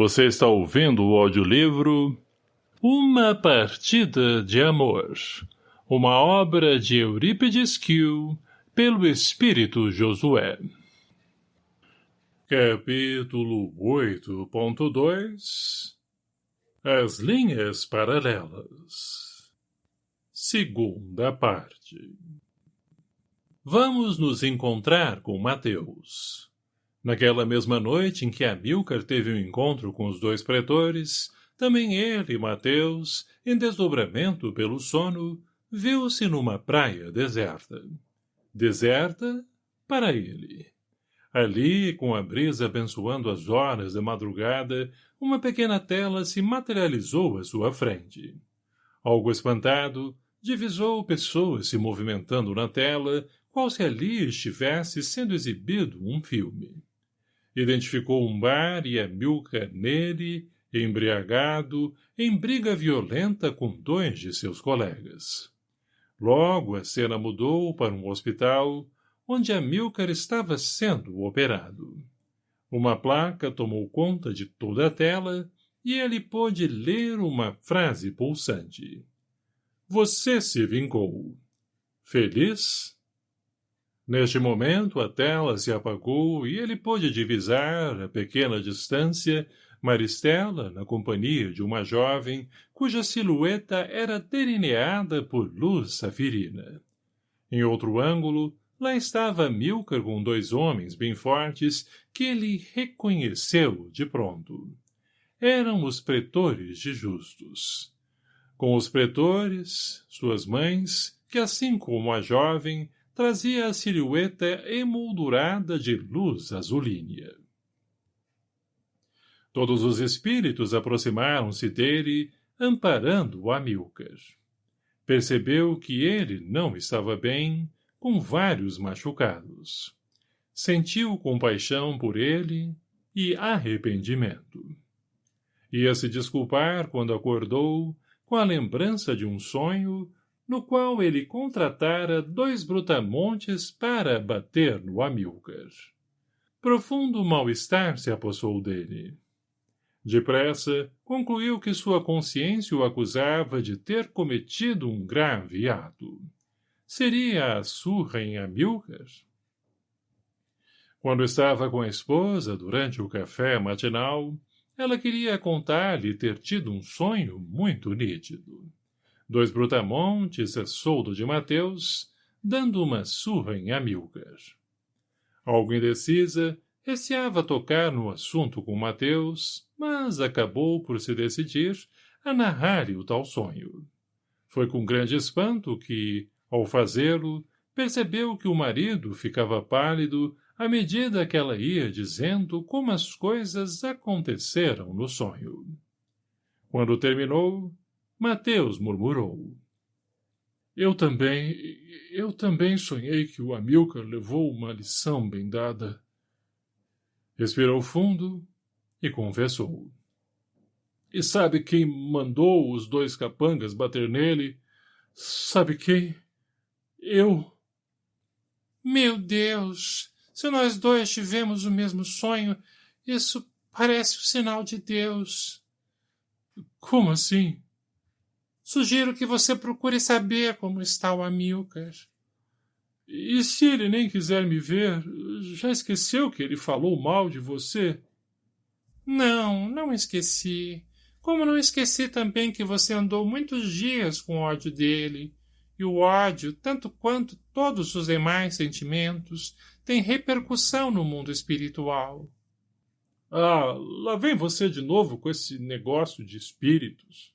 Você está ouvindo o audiolivro Uma Partida de Amor, uma obra de Eurípides Kiel, pelo Espírito Josué. Capítulo 8.2 As linhas paralelas Segunda parte Vamos nos encontrar com Mateus. Naquela mesma noite em que Amilcar teve um encontro com os dois pretores, também ele, Mateus, em desdobramento pelo sono, viu-se numa praia deserta. Deserta para ele. Ali, com a brisa abençoando as horas da madrugada, uma pequena tela se materializou à sua frente. Algo espantado, divisou pessoas se movimentando na tela, qual se ali estivesse sendo exibido um filme. Identificou um bar e Amilcar nele, embriagado, em briga violenta com dois de seus colegas. Logo a cena mudou para um hospital, onde Amilcar estava sendo operado. Uma placa tomou conta de toda a tela e ele pôde ler uma frase pulsante. Você se vingou. Feliz? Neste momento, a tela se apagou e ele pôde divisar, a pequena distância, Maristela, na companhia de uma jovem, cuja silhueta era delineada por luz safirina. Em outro ângulo, lá estava Milcar com dois homens bem fortes que ele reconheceu de pronto. Eram os pretores de Justus. Com os pretores, suas mães, que assim como a jovem, trazia a silhueta emoldurada de luz azulínea. Todos os espíritos aproximaram-se dele, amparando Amilcar. Percebeu que ele não estava bem, com vários machucados. Sentiu compaixão por ele e arrependimento. Ia se desculpar quando acordou, com a lembrança de um sonho, no qual ele contratara dois brutamontes para bater no Amilcar. Profundo mal-estar se apossou dele. Depressa, concluiu que sua consciência o acusava de ter cometido um grave ato. Seria a surra em Amilcar? Quando estava com a esposa durante o café matinal, ela queria contar-lhe ter tido um sonho muito nítido dois brutamontes a soldo de Mateus, dando uma surra em Amilcar. Algo indecisa, receava tocar no assunto com Mateus, mas acabou por se decidir a narrar-lhe o tal sonho. Foi com grande espanto que, ao fazê-lo, percebeu que o marido ficava pálido à medida que ela ia dizendo como as coisas aconteceram no sonho. Quando terminou, Mateus murmurou. Eu também, eu também sonhei que o Amilcar levou uma lição bem dada. Respirou fundo e confessou. E sabe quem mandou os dois capangas bater nele? Sabe quem? Eu. Meu Deus! Se nós dois tivemos o mesmo sonho, isso parece o sinal de Deus. Como assim? Sugiro que você procure saber como está o Amilcar. E se ele nem quiser me ver, já esqueceu que ele falou mal de você? Não, não esqueci. Como não esqueci também que você andou muitos dias com ódio dele. E o ódio, tanto quanto todos os demais sentimentos, tem repercussão no mundo espiritual. Ah, lá vem você de novo com esse negócio de espíritos.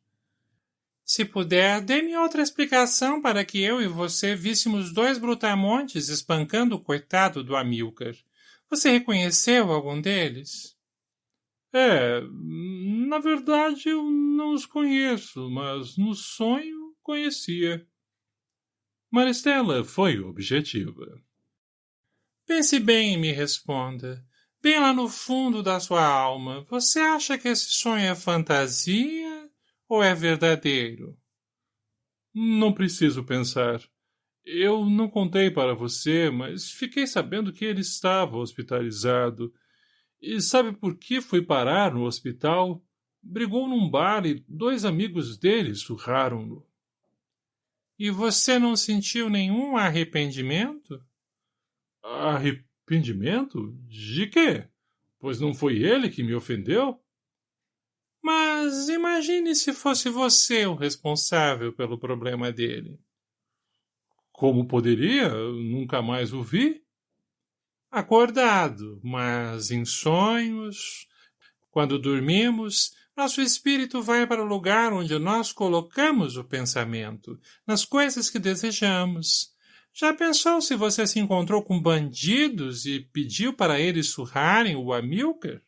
Se puder, dê-me outra explicação para que eu e você víssemos dois brutamontes espancando o coitado do Amilcar. Você reconheceu algum deles? É, na verdade eu não os conheço, mas no sonho conhecia. Maristela foi objetiva. Pense bem e me responda. Bem lá no fundo da sua alma, você acha que esse sonho é fantasia ou é verdadeiro? Não preciso pensar. Eu não contei para você, mas fiquei sabendo que ele estava hospitalizado. E sabe por que foi parar no hospital? Brigou num bar e dois amigos dele surraram-no. E você não sentiu nenhum arrependimento? Arrependimento? De quê? Pois não foi ele que me ofendeu? Mas imagine se fosse você o responsável pelo problema dele. Como poderia? nunca mais o vi. Acordado, mas em sonhos. Quando dormimos, nosso espírito vai para o lugar onde nós colocamos o pensamento, nas coisas que desejamos. Já pensou se você se encontrou com bandidos e pediu para eles surrarem o Amilcar?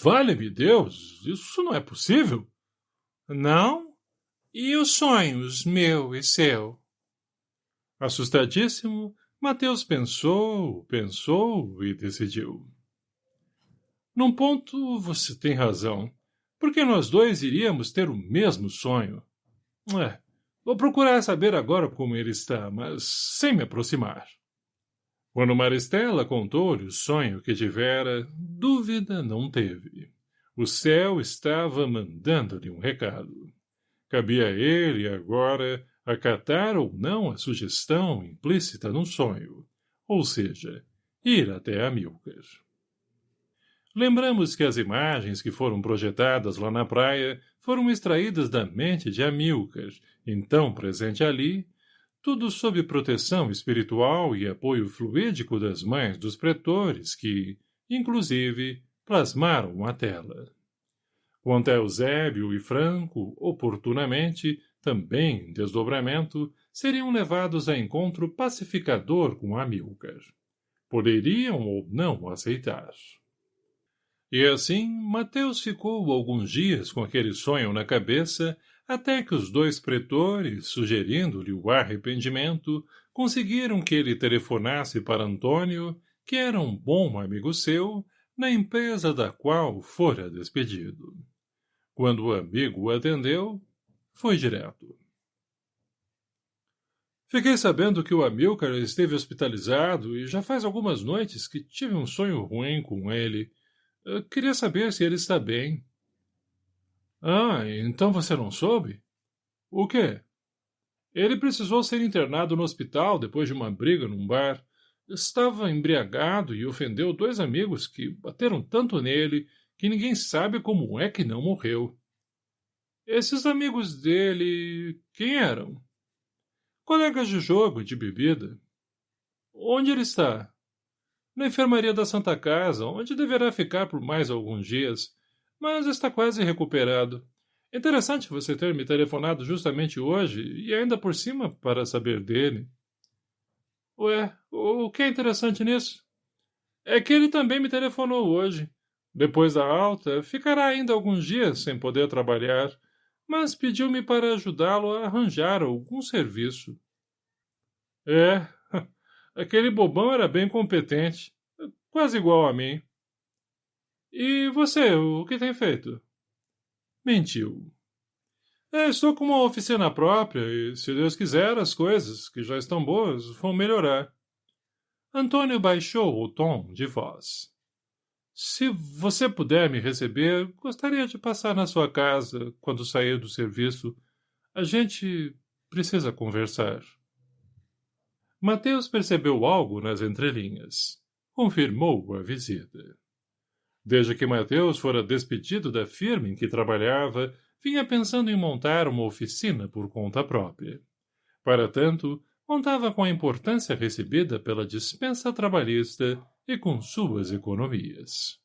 Vale-me Deus, isso não é possível. Não? E os sonhos, meu e seu? Assustadíssimo, Mateus pensou, pensou e decidiu. Num ponto você tem razão, porque nós dois iríamos ter o mesmo sonho. É, vou procurar saber agora como ele está, mas sem me aproximar. Quando Maristela contou-lhe o sonho que tivera, dúvida não teve. O céu estava mandando-lhe um recado. Cabia a ele, agora, acatar ou não a sugestão implícita no sonho, ou seja, ir até Amilcar. Lembramos que as imagens que foram projetadas lá na praia foram extraídas da mente de Amilcar, então presente ali, tudo sob proteção espiritual e apoio fluídico das mães dos pretores que, inclusive, plasmaram a tela. Quanto a Eusébio e Franco, oportunamente, também em desdobramento, seriam levados a encontro pacificador com Amilcar. Poderiam ou não aceitar. E assim, Mateus ficou alguns dias com aquele sonho na cabeça até que os dois pretores, sugerindo-lhe o arrependimento, conseguiram que ele telefonasse para Antônio, que era um bom amigo seu, na empresa da qual fora despedido. Quando o amigo o atendeu, foi direto. Fiquei sabendo que o Amilcar esteve hospitalizado e já faz algumas noites que tive um sonho ruim com ele. Eu queria saber se ele está bem. Ah, então você não soube? O quê? Ele precisou ser internado no hospital depois de uma briga num bar. Estava embriagado e ofendeu dois amigos que bateram tanto nele que ninguém sabe como é que não morreu. Esses amigos dele... quem eram? Colegas de jogo e de bebida. Onde ele está? Na enfermaria da Santa Casa, onde deverá ficar por mais alguns dias mas está quase recuperado. Interessante você ter me telefonado justamente hoje e ainda por cima para saber dele. Ué, o que é interessante nisso? É que ele também me telefonou hoje. Depois da alta, ficará ainda alguns dias sem poder trabalhar, mas pediu-me para ajudá-lo a arranjar algum serviço. É, aquele bobão era bem competente, quase igual a mim. E você, o que tem feito? Mentiu. É, estou com uma oficina própria e, se Deus quiser, as coisas, que já estão boas, vão melhorar. Antônio baixou o tom de voz. Se você puder me receber, gostaria de passar na sua casa quando sair do serviço. A gente precisa conversar. Mateus percebeu algo nas entrelinhas. Confirmou a visita. Desde que Mateus fora despedido da firma em que trabalhava, vinha pensando em montar uma oficina por conta própria. Para tanto, contava com a importância recebida pela dispensa trabalhista e com suas economias.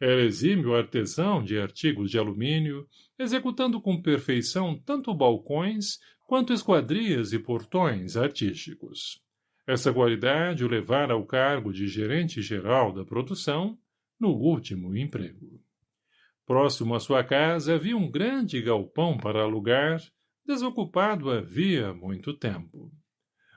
Era exímio artesão de artigos de alumínio, executando com perfeição tanto balcões quanto esquadrias e portões artísticos. Essa qualidade o levara ao cargo de gerente-geral da produção no último emprego. Próximo à sua casa havia um grande galpão para alugar, desocupado havia muito tempo.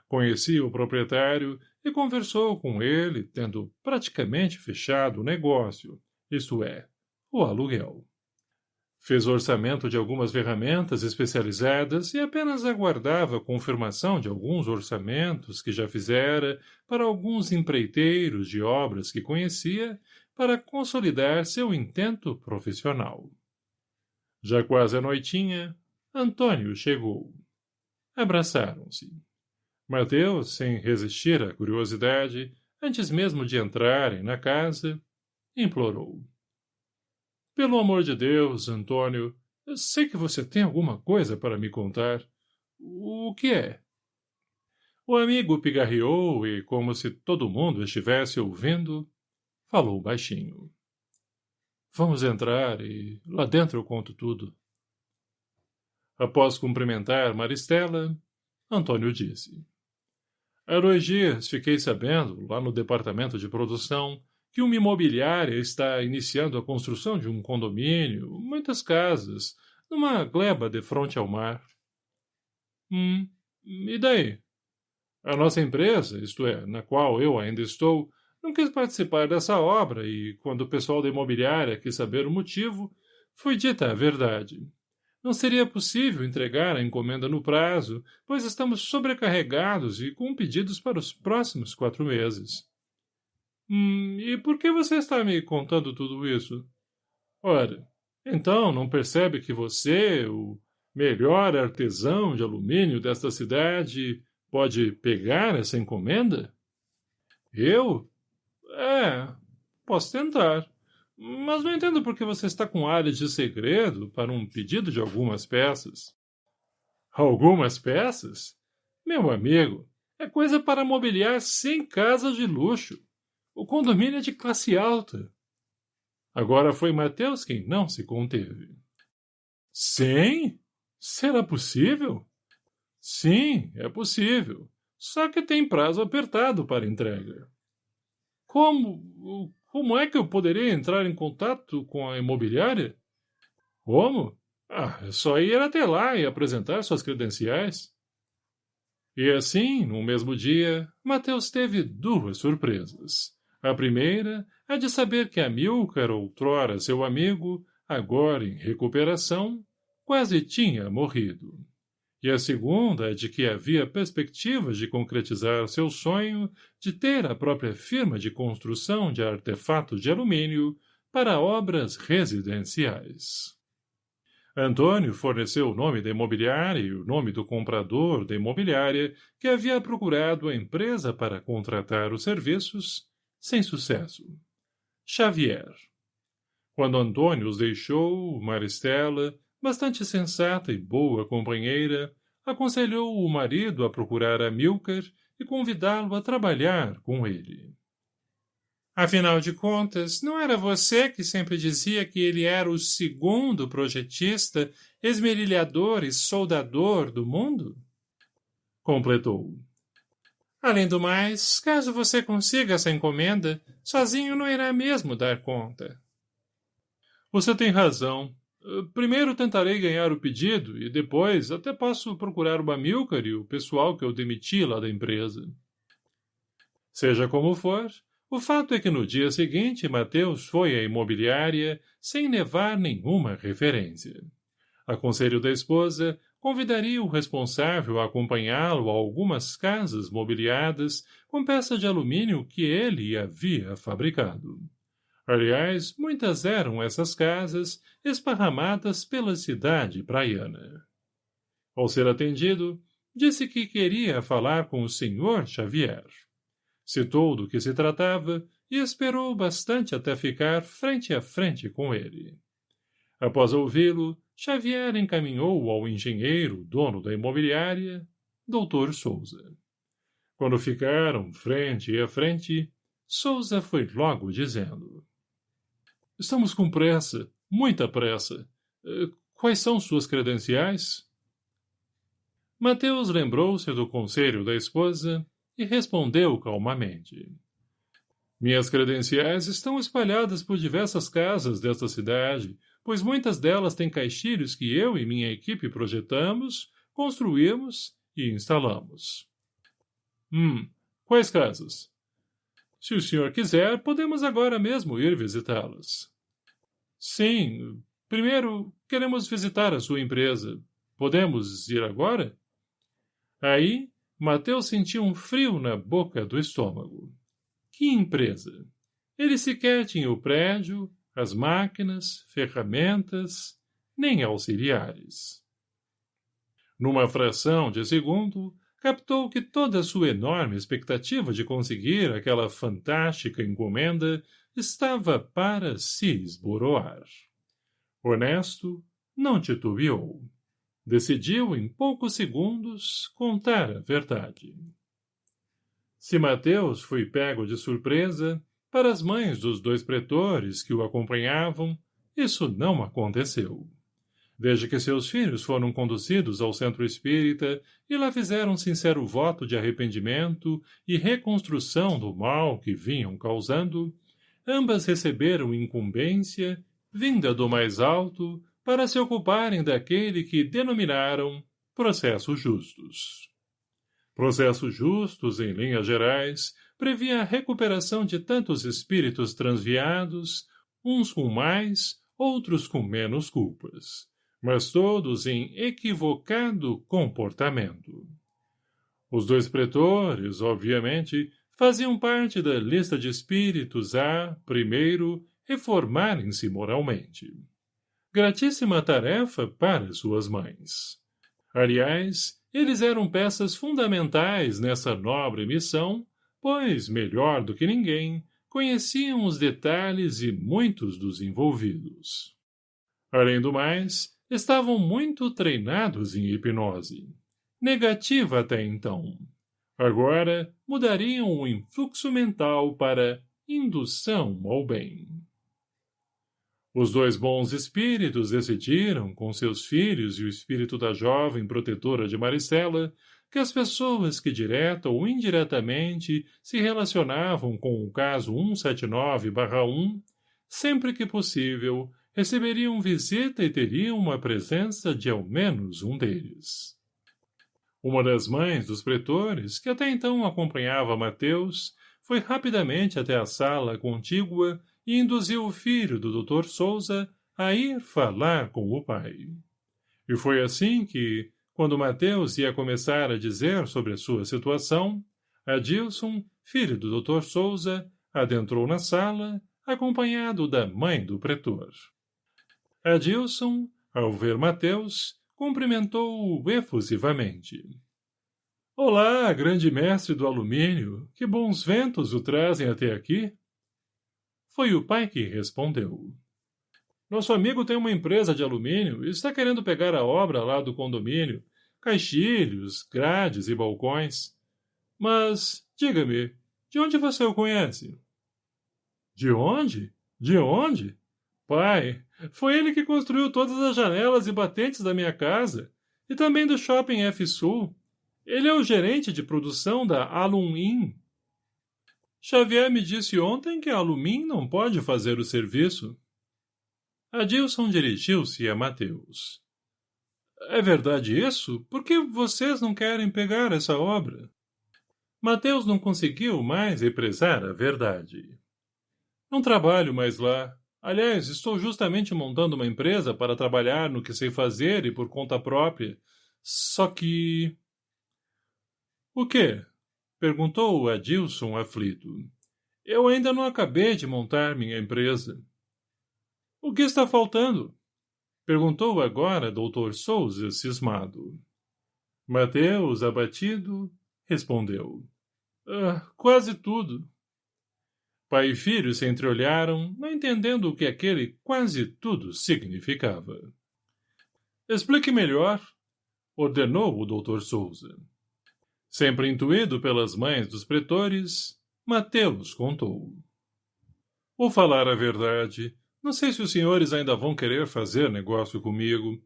Conhecia o proprietário e conversou com ele, tendo praticamente fechado o negócio, isto é, o aluguel. Fez orçamento de algumas ferramentas especializadas e apenas aguardava confirmação de alguns orçamentos que já fizera para alguns empreiteiros de obras que conhecia para consolidar seu intento profissional. Já quase à noitinha, Antônio chegou. Abraçaram-se. Mateus, sem resistir à curiosidade, antes mesmo de entrarem na casa, implorou. Pelo amor de Deus, Antônio, eu sei que você tem alguma coisa para me contar. O que é? O amigo pigarreou e, como se todo mundo estivesse ouvindo, falou baixinho. Vamos entrar e lá dentro eu conto tudo. Após cumprimentar Maristela, Antônio disse. Há dois dias fiquei sabendo, lá no departamento de produção, que uma imobiliária está iniciando a construção de um condomínio, muitas casas, numa gleba de frente ao mar. Hum, e daí? A nossa empresa, isto é, na qual eu ainda estou, não quis participar dessa obra e, quando o pessoal da imobiliária quis saber o motivo, foi dita a verdade. Não seria possível entregar a encomenda no prazo, pois estamos sobrecarregados e com pedidos para os próximos quatro meses. Hum, e por que você está me contando tudo isso? Ora, então não percebe que você, o melhor artesão de alumínio desta cidade, pode pegar essa encomenda? Eu? É, posso tentar. Mas não entendo por que você está com áreas de segredo para um pedido de algumas peças. Algumas peças? Meu amigo, é coisa para mobiliar cem casas de luxo. O condomínio é de classe alta. Agora foi Mateus quem não se conteve. Cem? Será possível? Sim, é possível. Só que tem prazo apertado para entrega. Como... Como é que eu poderia entrar em contato com a imobiliária? Como? Ah, é só ir até lá e apresentar suas credenciais. E assim, no mesmo dia, Mateus teve duas surpresas. A primeira, a de saber que Amilcar, outrora seu amigo, agora em recuperação, quase tinha morrido. E a segunda, a de que havia perspectivas de concretizar seu sonho de ter a própria firma de construção de artefatos de alumínio para obras residenciais. Antônio forneceu o nome da imobiliária e o nome do comprador da imobiliária que havia procurado a empresa para contratar os serviços sem sucesso. Xavier. Quando Antônio os deixou, Maristela, bastante sensata e boa companheira, aconselhou o marido a procurar Amilcar e convidá-lo a trabalhar com ele. Afinal de contas, não era você que sempre dizia que ele era o segundo projetista, esmerilhador e soldador do mundo? Completou. Além do mais, caso você consiga essa encomenda, sozinho não irá mesmo dar conta. Você tem razão. Primeiro tentarei ganhar o pedido e depois até posso procurar o Bamilcar e o pessoal que eu demiti lá da empresa. Seja como for, o fato é que no dia seguinte Mateus foi à imobiliária sem levar nenhuma referência. A conselho da esposa, convidaria o responsável a acompanhá-lo a algumas casas mobiliadas com peças de alumínio que ele havia fabricado. Aliás, muitas eram essas casas esparramadas pela cidade praiana. Ao ser atendido, disse que queria falar com o senhor Xavier. Citou do que se tratava e esperou bastante até ficar frente a frente com ele. Após ouvi-lo, Xavier encaminhou ao engenheiro, dono da imobiliária, Dr. Souza. Quando ficaram frente a frente, Souza foi logo dizendo. Estamos com pressa, muita pressa. Eh, quais são suas credenciais? Mateus lembrou-se do conselho da esposa e respondeu calmamente. Minhas credenciais estão espalhadas por diversas casas desta cidade, pois muitas delas têm caixilhos que eu e minha equipe projetamos, construímos e instalamos. Hum, quais casas? Se o senhor quiser, podemos agora mesmo ir visitá-las. Sim, Primeiro, queremos visitar a sua empresa. Podemos ir agora? Aí, Mateus sentiu um frio na boca do estômago. Que empresa? Ele sequer tinha o prédio, as máquinas, ferramentas, nem auxiliares. Numa fração de segundo, captou que toda a sua enorme expectativa de conseguir aquela fantástica encomenda estava para se esboroar. Honesto, não titubeou. Decidiu, em poucos segundos, contar a verdade. Se Mateus foi pego de surpresa, para as mães dos dois pretores que o acompanhavam, isso não aconteceu. Desde que seus filhos foram conduzidos ao centro espírita e lá fizeram sincero voto de arrependimento e reconstrução do mal que vinham causando, ambas receberam incumbência, vinda do mais alto, para se ocuparem daquele que denominaram processos justos. Processos justos, em linhas gerais, previa a recuperação de tantos espíritos transviados, uns com mais, outros com menos culpas, mas todos em equivocado comportamento. Os dois pretores, obviamente, faziam parte da lista de espíritos a, primeiro, reformarem-se moralmente gratíssima tarefa para suas mães. Aliás, eles eram peças fundamentais nessa nobre missão, pois, melhor do que ninguém, conheciam os detalhes e muitos dos envolvidos. Além do mais, estavam muito treinados em hipnose. Negativa até então. Agora, mudariam o influxo mental para indução ao bem. Os dois bons espíritos decidiram, com seus filhos e o espírito da jovem protetora de Maricela, que as pessoas que direta ou indiretamente se relacionavam com o caso 179-1, sempre que possível, receberiam visita e teriam uma presença de ao menos um deles. Uma das mães dos pretores, que até então acompanhava Mateus, foi rapidamente até a sala contígua e induziu o filho do Dr. Souza a ir falar com o pai. E foi assim que, quando Mateus ia começar a dizer sobre a sua situação, Adilson, filho do Dr. Souza, adentrou na sala, acompanhado da mãe do pretor. Adilson, ao ver Mateus, cumprimentou-o efusivamente. — Olá, grande mestre do alumínio, que bons ventos o trazem até aqui. Foi o pai que respondeu. Nosso amigo tem uma empresa de alumínio e está querendo pegar a obra lá do condomínio, caixilhos, grades e balcões. Mas, diga-me, de onde você o conhece? De onde? De onde? Pai, foi ele que construiu todas as janelas e batentes da minha casa, e também do shopping F-Sul. Ele é o gerente de produção da Alumim. Xavier me disse ontem que a Alumim não pode fazer o serviço. Adilson dirigiu-se a Mateus. É verdade isso? Por que vocês não querem pegar essa obra? Mateus não conseguiu mais represar a verdade. Não trabalho mais lá. Aliás, estou justamente montando uma empresa para trabalhar no que sei fazer e por conta própria. Só que... O quê? Perguntou o Adilson aflito. Eu ainda não acabei de montar minha empresa. O que está faltando? Perguntou agora doutor Souza, cismado. Mateus, abatido, respondeu. Ah, quase tudo. Pai e filho se entreolharam, não entendendo o que aquele quase tudo significava. Explique melhor, ordenou o doutor Souza. Sempre intuído pelas mães dos pretores, Mateus contou. Vou falar a verdade. Não sei se os senhores ainda vão querer fazer negócio comigo.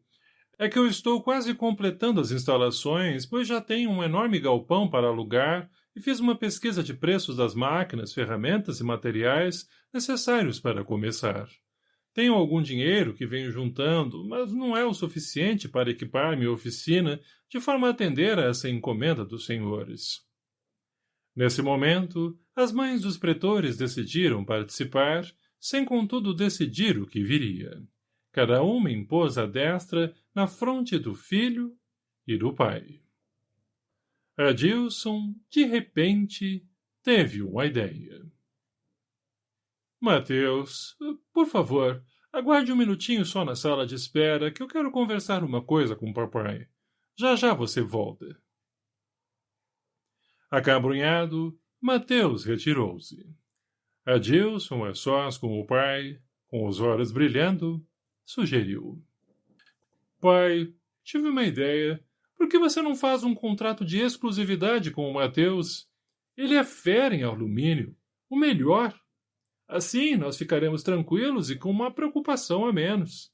É que eu estou quase completando as instalações, pois já tenho um enorme galpão para alugar e fiz uma pesquisa de preços das máquinas, ferramentas e materiais necessários para começar. Tenho algum dinheiro que venho juntando, mas não é o suficiente para equipar minha oficina de forma a atender a essa encomenda dos senhores. Nesse momento, as mães dos pretores decidiram participar, sem contudo decidir o que viria. cada uma impôs a destra na fronte do filho e do pai. Adilson, de repente, teve uma ideia. Mateus, por favor, aguarde um minutinho só na sala de espera que eu quero conversar uma coisa com o papai. Já já você volta. Acabrunhado, Mateus retirou-se. Adilson, a sós com o pai, com os olhos brilhando, sugeriu. Pai, tive uma ideia. Por que você não faz um contrato de exclusividade com o Mateus? Ele é fera em alumínio. O melhor. Assim, nós ficaremos tranquilos e com uma preocupação a menos.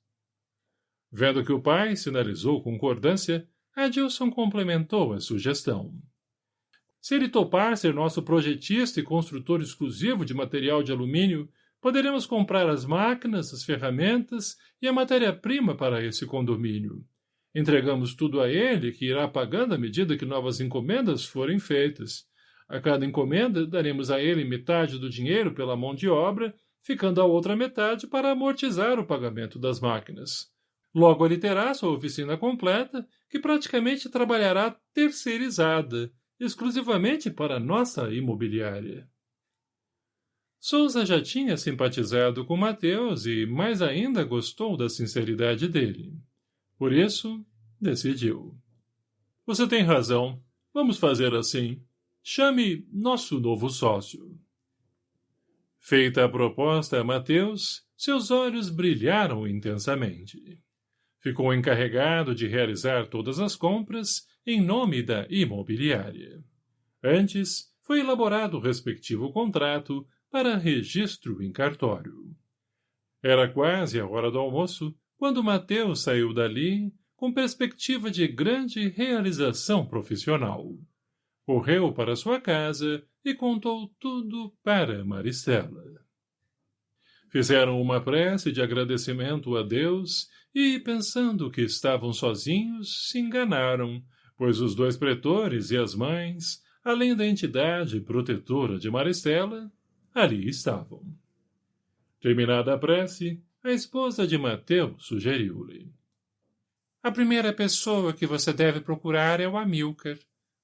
Vendo que o pai sinalizou concordância, Adilson complementou a sugestão. Se ele topar ser nosso projetista e construtor exclusivo de material de alumínio, poderemos comprar as máquinas, as ferramentas e a matéria-prima para esse condomínio. Entregamos tudo a ele, que irá pagando à medida que novas encomendas forem feitas. A cada encomenda, daremos a ele metade do dinheiro pela mão de obra, ficando a outra metade para amortizar o pagamento das máquinas. Logo ele terá sua oficina completa, que praticamente trabalhará terceirizada, exclusivamente para nossa imobiliária. Souza já tinha simpatizado com Mateus e mais ainda gostou da sinceridade dele. Por isso, decidiu. Você tem razão. Vamos fazer assim. Chame nosso novo sócio. Feita a proposta a Mateus, seus olhos brilharam intensamente. Ficou encarregado de realizar todas as compras em nome da imobiliária. Antes, foi elaborado o respectivo contrato para registro em cartório. Era quase a hora do almoço quando Mateus saiu dali com perspectiva de grande realização profissional correu para sua casa e contou tudo para Maristela. Fizeram uma prece de agradecimento a Deus e, pensando que estavam sozinhos, se enganaram, pois os dois pretores e as mães, além da entidade protetora de Maristela, ali estavam. Terminada a prece, a esposa de Mateus sugeriu-lhe. A primeira pessoa que você deve procurar é o Amilcar.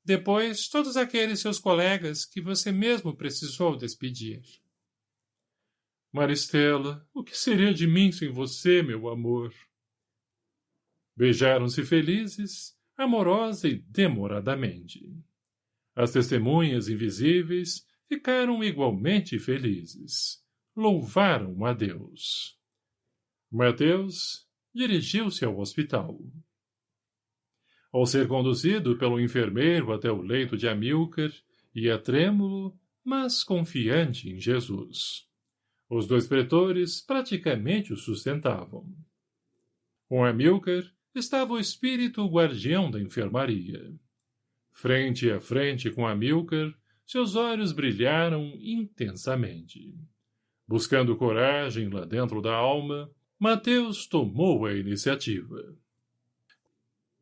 Depois, todos aqueles seus colegas que você mesmo precisou despedir. Maristela, o que seria de mim sem você, meu amor? Beijaram-se felizes, amorosa e demoradamente. As testemunhas invisíveis ficaram igualmente felizes. Louvaram a Deus. Mateus dirigiu-se ao hospital. Ao ser conduzido pelo enfermeiro até o leito de Amilcar, ia trêmulo, mas confiante em Jesus. Os dois pretores praticamente o sustentavam. Com Amilcar estava o espírito guardião da enfermaria. Frente a frente com Amilcar, seus olhos brilharam intensamente. Buscando coragem lá dentro da alma, Mateus tomou a iniciativa.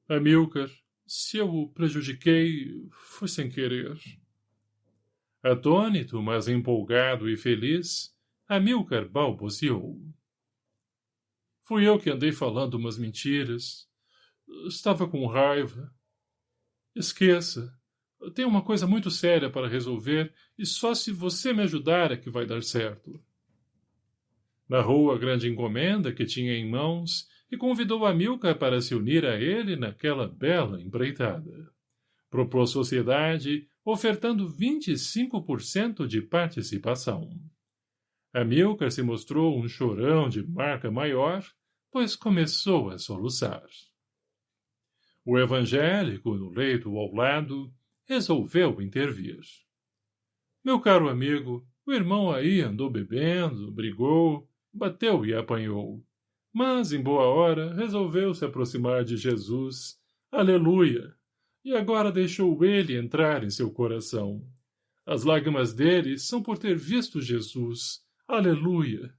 Amilcar, se eu o prejudiquei, foi sem querer. Atônito, mas empolgado e feliz, Amilcar balbuciou. Fui eu que andei falando umas mentiras. Estava com raiva. Esqueça. Tenho uma coisa muito séria para resolver e só se você me ajudar é que vai dar certo. Narrou a grande encomenda que tinha em mãos e convidou Amilcar para se unir a ele naquela bela empreitada. Propôs sociedade, ofertando 25% de participação. Amilcar se mostrou um chorão de marca maior, pois começou a soluçar. O evangélico, no leito ao lado, resolveu intervir. Meu caro amigo, o irmão aí andou bebendo, brigou, bateu e apanhou. Mas, em boa hora, resolveu se aproximar de Jesus. Aleluia! E agora deixou ele entrar em seu coração. As lágrimas dele são por ter visto Jesus. Aleluia!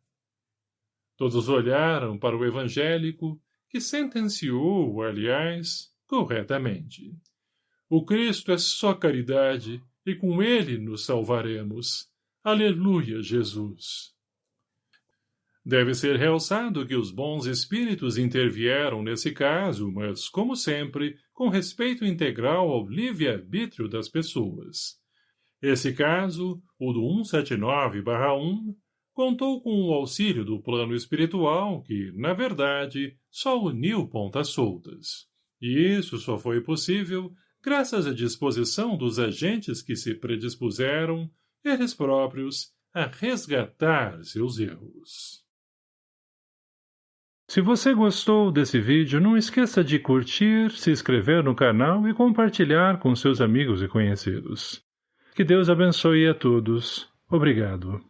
Todos olharam para o evangélico, que sentenciou, aliás, corretamente. O Cristo é só caridade, e com ele nos salvaremos. Aleluia, Jesus! Deve ser realçado que os bons espíritos intervieram nesse caso, mas, como sempre, com respeito integral ao livre-arbítrio das pessoas. Esse caso, o do 179-1, contou com o auxílio do plano espiritual que, na verdade, só uniu pontas soltas. E isso só foi possível graças à disposição dos agentes que se predispuseram, eles próprios, a resgatar seus erros. Se você gostou desse vídeo, não esqueça de curtir, se inscrever no canal e compartilhar com seus amigos e conhecidos. Que Deus abençoe a todos. Obrigado.